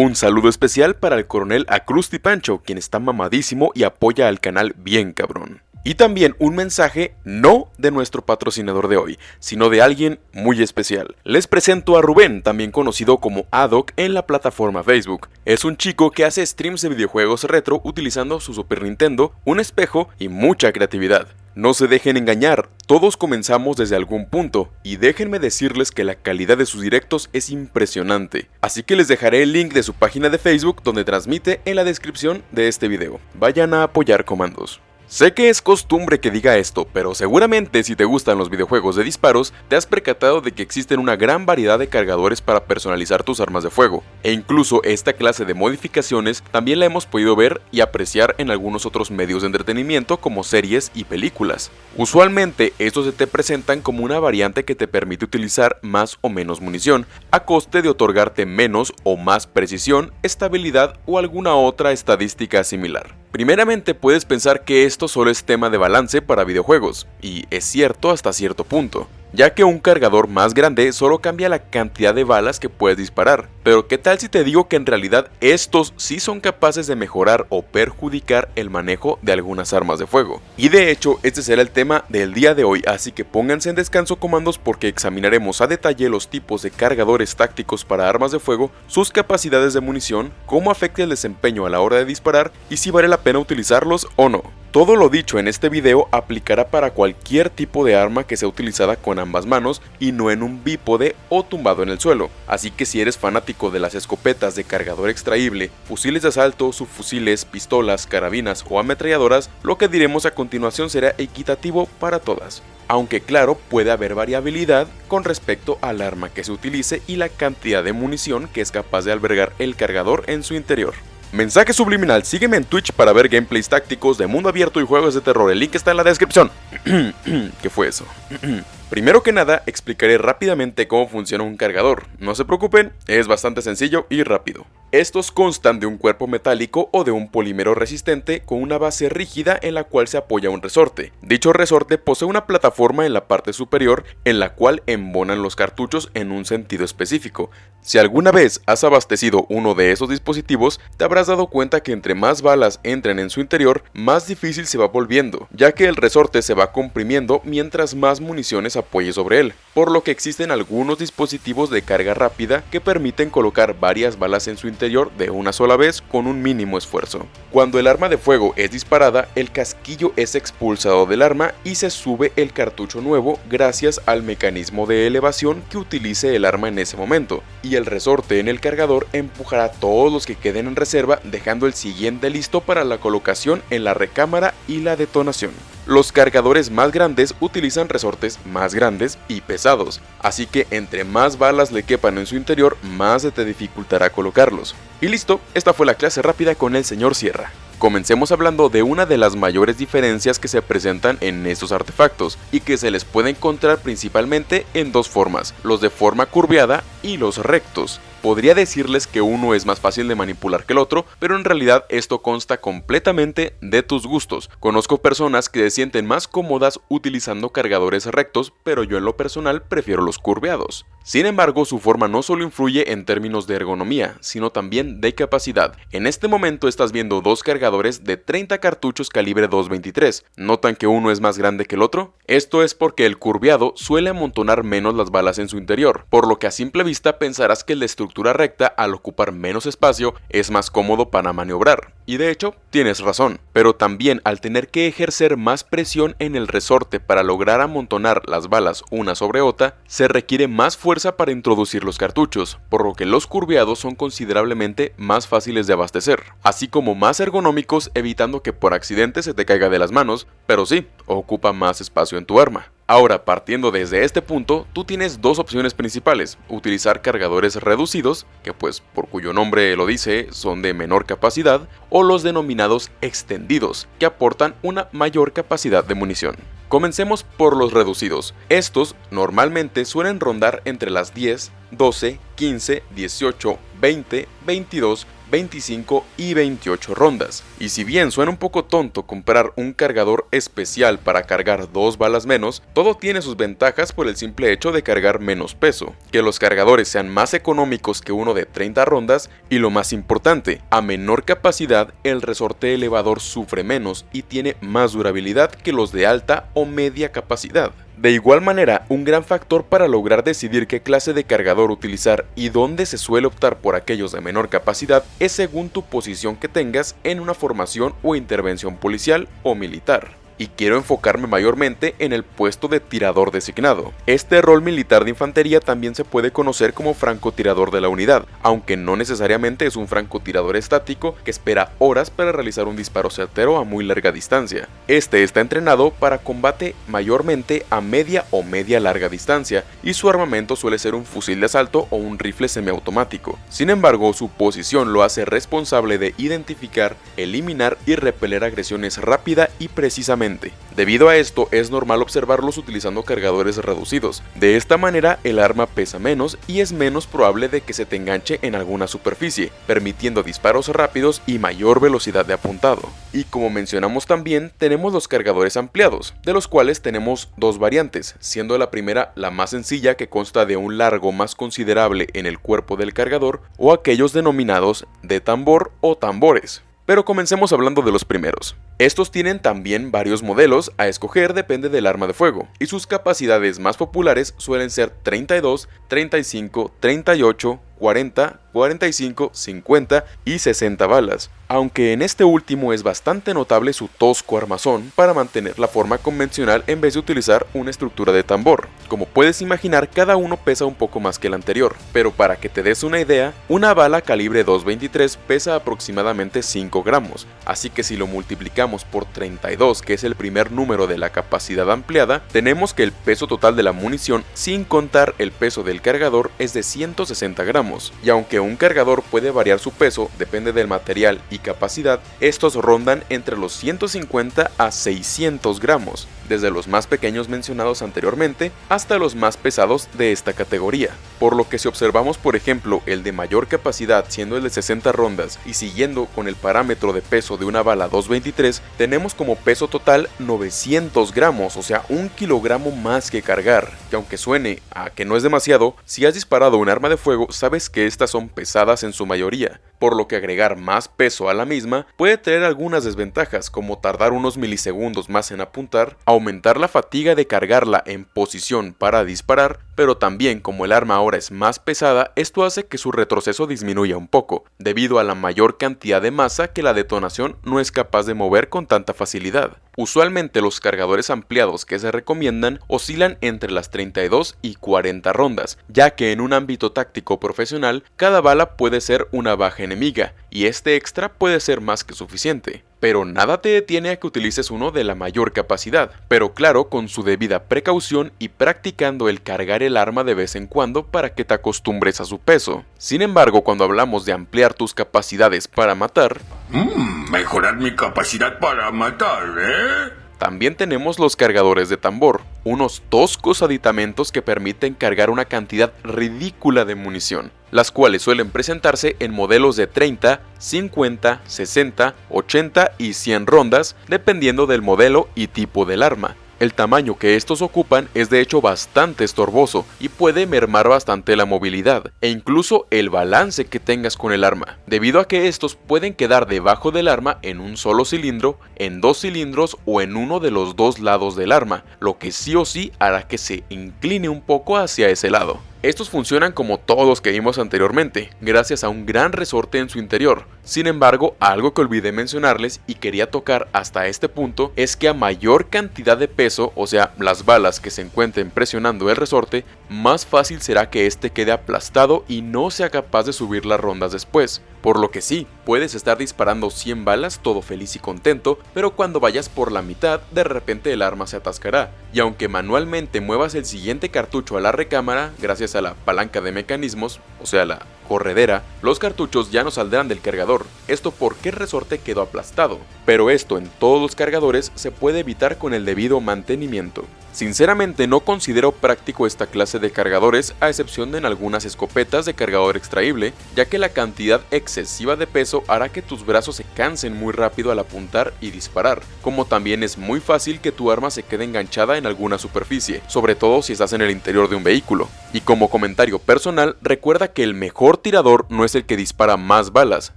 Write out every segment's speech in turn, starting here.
Un saludo especial para el coronel Acrusti Pancho, quien está mamadísimo y apoya al canal bien cabrón. Y también un mensaje no de nuestro patrocinador de hoy, sino de alguien muy especial. Les presento a Rubén, también conocido como Adoc en la plataforma Facebook. Es un chico que hace streams de videojuegos retro utilizando su Super Nintendo, un espejo y mucha creatividad. No se dejen engañar, todos comenzamos desde algún punto, y déjenme decirles que la calidad de sus directos es impresionante. Así que les dejaré el link de su página de Facebook donde transmite en la descripción de este video. Vayan a apoyar comandos. Sé que es costumbre que diga esto, pero seguramente si te gustan los videojuegos de disparos, te has percatado de que existen una gran variedad de cargadores para personalizar tus armas de fuego, e incluso esta clase de modificaciones también la hemos podido ver y apreciar en algunos otros medios de entretenimiento como series y películas. Usualmente estos se te presentan como una variante que te permite utilizar más o menos munición, a coste de otorgarte menos o más precisión, estabilidad o alguna otra estadística similar. Primeramente puedes pensar que esto solo es tema de balance para videojuegos, y es cierto hasta cierto punto ya que un cargador más grande solo cambia la cantidad de balas que puedes disparar. Pero qué tal si te digo que en realidad estos sí son capaces de mejorar o perjudicar el manejo de algunas armas de fuego. Y de hecho este será el tema del día de hoy, así que pónganse en descanso comandos porque examinaremos a detalle los tipos de cargadores tácticos para armas de fuego, sus capacidades de munición, cómo afecta el desempeño a la hora de disparar y si vale la pena utilizarlos o no. Todo lo dicho en este video aplicará para cualquier tipo de arma que sea utilizada con ambas manos y no en un bípode o tumbado en el suelo, así que si eres fanático de las escopetas de cargador extraíble, fusiles de asalto, subfusiles, pistolas, carabinas o ametralladoras, lo que diremos a continuación será equitativo para todas. Aunque claro, puede haber variabilidad con respecto al arma que se utilice y la cantidad de munición que es capaz de albergar el cargador en su interior. Mensaje subliminal, sígueme en Twitch para ver gameplays tácticos de mundo abierto y juegos de terror, el link está en la descripción. ¿Qué fue eso? Primero que nada, explicaré rápidamente cómo funciona un cargador. No se preocupen, es bastante sencillo y rápido. Estos constan de un cuerpo metálico o de un polímero resistente con una base rígida en la cual se apoya un resorte. Dicho resorte posee una plataforma en la parte superior en la cual embonan los cartuchos en un sentido específico. Si alguna vez has abastecido uno de esos dispositivos, te habrás dado cuenta que entre más balas entren en su interior, más difícil se va volviendo, ya que el resorte se va comprimiendo mientras más municiones apoye sobre él, por lo que existen algunos dispositivos de carga rápida que permiten colocar varias balas en su interior de una sola vez con un mínimo esfuerzo. Cuando el arma de fuego es disparada, el casquillo es expulsado del arma y se sube el cartucho nuevo gracias al mecanismo de elevación que utilice el arma en ese momento, y el resorte en el cargador empujará todos los que queden en reserva dejando el siguiente listo para la colocación en la recámara y la detonación. Los cargadores más grandes utilizan resortes más grandes y pesados, así que entre más balas le quepan en su interior, más se te dificultará colocarlos. Y listo, esta fue la clase rápida con el señor Sierra. Comencemos hablando de una de las mayores diferencias que se presentan en estos artefactos y que se les puede encontrar principalmente en dos formas, los de forma curveada y los rectos. Podría decirles que uno es más fácil de manipular que el otro, pero en realidad esto consta completamente de tus gustos. Conozco personas que se sienten más cómodas utilizando cargadores rectos, pero yo en lo personal prefiero los curveados. Sin embargo, su forma no solo influye en términos de ergonomía, sino también de capacidad. En este momento estás viendo dos cargadores de 30 cartuchos calibre 223. ¿Notan que uno es más grande que el otro? Esto es porque el curveado suele amontonar menos las balas en su interior, por lo que a simple vista pensarás que de estructura recta al ocupar menos espacio es más cómodo para maniobrar. Y de hecho, tienes razón, pero también al tener que ejercer más presión en el resorte para lograr amontonar las balas una sobre otra, se requiere más fuerza para introducir los cartuchos, por lo que los curveados son considerablemente más fáciles de abastecer, así como más ergonómicos evitando que por accidente se te caiga de las manos, pero sí, ocupa más espacio en tu arma. Ahora, partiendo desde este punto, tú tienes dos opciones principales, utilizar cargadores reducidos, que pues por cuyo nombre lo dice, son de menor capacidad, o los denominados extendidos, que aportan una mayor capacidad de munición. Comencemos por los reducidos. Estos normalmente suelen rondar entre las 10, 12, 15, 18, 20, 22, 25 y 28 rondas. Y si bien suena un poco tonto comprar un cargador especial para cargar dos balas menos, todo tiene sus ventajas por el simple hecho de cargar menos peso, que los cargadores sean más económicos que uno de 30 rondas y lo más importante, a menor capacidad el resorte elevador sufre menos y tiene más durabilidad que los de alta o media capacidad. De igual manera, un gran factor para lograr decidir qué clase de cargador utilizar y dónde se suele optar por aquellos de menor capacidad es según tu posición que tengas en una formación o intervención policial o militar y quiero enfocarme mayormente en el puesto de tirador designado. Este rol militar de infantería también se puede conocer como francotirador de la unidad, aunque no necesariamente es un francotirador estático que espera horas para realizar un disparo certero a muy larga distancia. Este está entrenado para combate mayormente a media o media larga distancia y su armamento suele ser un fusil de asalto o un rifle semiautomático. Sin embargo, su posición lo hace responsable de identificar, eliminar y repeler agresiones rápida y precisamente Debido a esto, es normal observarlos utilizando cargadores reducidos. De esta manera, el arma pesa menos y es menos probable de que se te enganche en alguna superficie, permitiendo disparos rápidos y mayor velocidad de apuntado. Y como mencionamos también, tenemos los cargadores ampliados, de los cuales tenemos dos variantes, siendo la primera la más sencilla que consta de un largo más considerable en el cuerpo del cargador, o aquellos denominados de tambor o tambores. Pero comencemos hablando de los primeros. Estos tienen también varios modelos a escoger depende del arma de fuego, y sus capacidades más populares suelen ser 32, 35, 38, 40, 45, 50 y 60 balas, aunque en este último es bastante notable su tosco armazón para mantener la forma convencional en vez de utilizar una estructura de tambor. Como puedes imaginar, cada uno pesa un poco más que el anterior, pero para que te des una idea, una bala calibre 223 pesa aproximadamente 5 gramos, así que si lo multiplicamos por 32, que es el primer número de la capacidad ampliada, tenemos que el peso total de la munición, sin contar el peso del cargador, es de 160 gramos, y aunque un cargador puede variar su peso, depende del material y capacidad, estos rondan entre los 150 a 600 gramos, desde los más pequeños mencionados anteriormente hasta los más pesados de esta categoría. Por lo que si observamos por ejemplo el de mayor capacidad siendo el de 60 rondas y siguiendo con el parámetro de peso de una bala 223, tenemos como peso total 900 gramos, o sea un kilogramo más que cargar, que aunque suene a que no es demasiado, si has disparado un arma de fuego sabes que estas son pesadas en su mayoría, por lo que agregar más peso a la misma puede tener algunas desventajas como tardar unos milisegundos más en apuntar, aumentar la fatiga de cargarla en posición para disparar, pero también como el arma ahora es más pesada, esto hace que su retroceso disminuya un poco, debido a la mayor cantidad de masa que la detonación no es capaz de mover con tanta facilidad. Usualmente los cargadores ampliados que se recomiendan oscilan entre las 32 y 40 rondas, ya que en un ámbito táctico profesional, cada bala puede ser una baja enemiga, y este extra puede ser más que suficiente. Pero nada te detiene a que utilices uno de la mayor capacidad, pero claro con su debida precaución y practicando el cargar el arma de vez en cuando para que te acostumbres a su peso. Sin embargo, cuando hablamos de ampliar tus capacidades para matar... Mmm, mejorar mi capacidad para matar, ¿eh? También tenemos los cargadores de tambor, unos toscos aditamentos que permiten cargar una cantidad ridícula de munición, las cuales suelen presentarse en modelos de 30, 50, 60, 80 y 100 rondas, dependiendo del modelo y tipo del arma. El tamaño que estos ocupan es de hecho bastante estorboso y puede mermar bastante la movilidad e incluso el balance que tengas con el arma, debido a que estos pueden quedar debajo del arma en un solo cilindro, en dos cilindros o en uno de los dos lados del arma, lo que sí o sí hará que se incline un poco hacia ese lado. Estos funcionan como todos que vimos anteriormente, gracias a un gran resorte en su interior. Sin embargo, algo que olvidé mencionarles y quería tocar hasta este punto es que a mayor cantidad de peso, o sea, las balas que se encuentren presionando el resorte, más fácil será que este quede aplastado y no sea capaz de subir las rondas después. Por lo que sí, puedes estar disparando 100 balas todo feliz y contento, pero cuando vayas por la mitad, de repente el arma se atascará, y aunque manualmente muevas el siguiente cartucho a la recámara, gracias a la palanca de mecanismos, o sea la corredera, los cartuchos ya no saldrán del cargador, esto porque el resorte quedó aplastado, pero esto en todos los cargadores se puede evitar con el debido mantenimiento. Sinceramente no considero práctico esta clase de cargadores a excepción de en algunas escopetas de cargador extraíble, ya que la cantidad excesiva de peso hará que tus brazos se cansen muy rápido al apuntar y disparar, como también es muy fácil que tu arma se quede enganchada en alguna superficie, sobre todo si estás en el interior de un vehículo. Y como comentario personal, recuerda que el mejor tirador no es el que dispara más balas,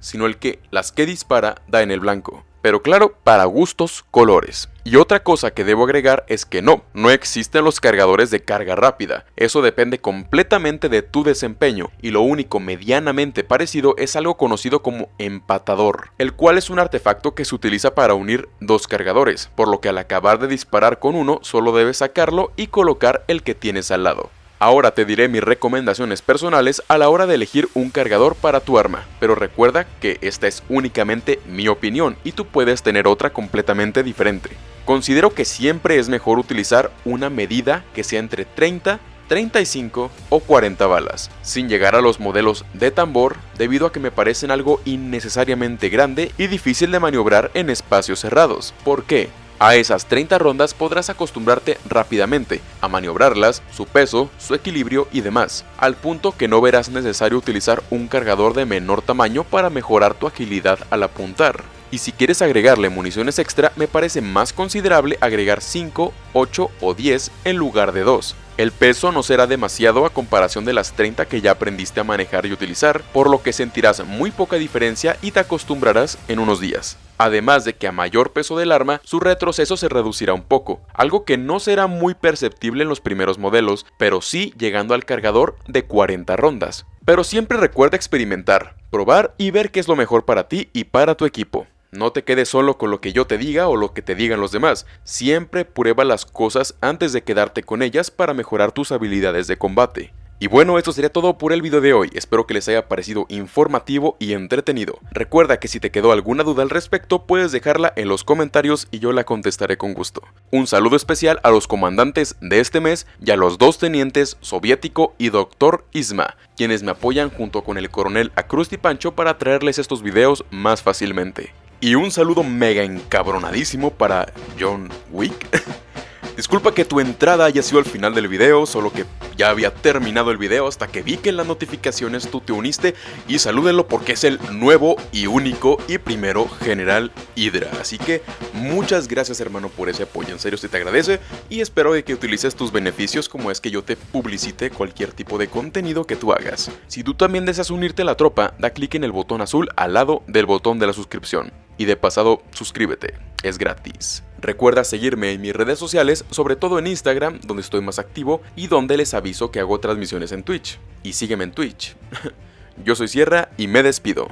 sino el que las que dispara da en el blanco. Pero claro, para gustos, colores. Y otra cosa que debo agregar es que no, no existen los cargadores de carga rápida. Eso depende completamente de tu desempeño y lo único medianamente parecido es algo conocido como empatador, el cual es un artefacto que se utiliza para unir dos cargadores, por lo que al acabar de disparar con uno solo debes sacarlo y colocar el que tienes al lado. Ahora te diré mis recomendaciones personales a la hora de elegir un cargador para tu arma, pero recuerda que esta es únicamente mi opinión y tú puedes tener otra completamente diferente. Considero que siempre es mejor utilizar una medida que sea entre 30 35 o 40 balas, sin llegar a los modelos de tambor debido a que me parecen algo innecesariamente grande y difícil de maniobrar en espacios cerrados. ¿Por qué? A esas 30 rondas podrás acostumbrarte rápidamente a maniobrarlas, su peso, su equilibrio y demás, al punto que no verás necesario utilizar un cargador de menor tamaño para mejorar tu agilidad al apuntar. Y si quieres agregarle municiones extra, me parece más considerable agregar 5, 8 o 10 en lugar de 2. El peso no será demasiado a comparación de las 30 que ya aprendiste a manejar y utilizar, por lo que sentirás muy poca diferencia y te acostumbrarás en unos días. Además de que a mayor peso del arma, su retroceso se reducirá un poco, algo que no será muy perceptible en los primeros modelos, pero sí llegando al cargador de 40 rondas. Pero siempre recuerda experimentar, probar y ver qué es lo mejor para ti y para tu equipo. No te quedes solo con lo que yo te diga o lo que te digan los demás, siempre prueba las cosas antes de quedarte con ellas para mejorar tus habilidades de combate. Y bueno, esto sería todo por el video de hoy, espero que les haya parecido informativo y entretenido. Recuerda que si te quedó alguna duda al respecto, puedes dejarla en los comentarios y yo la contestaré con gusto. Un saludo especial a los comandantes de este mes y a los dos tenientes soviético y doctor Isma, quienes me apoyan junto con el coronel Acrusti Pancho para traerles estos videos más fácilmente. Y un saludo mega encabronadísimo para John Wick. Disculpa que tu entrada haya sido al final del video, solo que ya había terminado el video hasta que vi que en las notificaciones tú te uniste y salúdenlo porque es el nuevo y único y primero General Hydra. Así que muchas gracias hermano por ese apoyo, en serio se te agradece y espero que utilices tus beneficios como es que yo te publicite cualquier tipo de contenido que tú hagas. Si tú también deseas unirte a la tropa, da clic en el botón azul al lado del botón de la suscripción. Y de pasado, suscríbete, es gratis. Recuerda seguirme en mis redes sociales, sobre todo en Instagram, donde estoy más activo y donde les aviso que hago transmisiones en Twitch. Y sígueme en Twitch. Yo soy Sierra y me despido.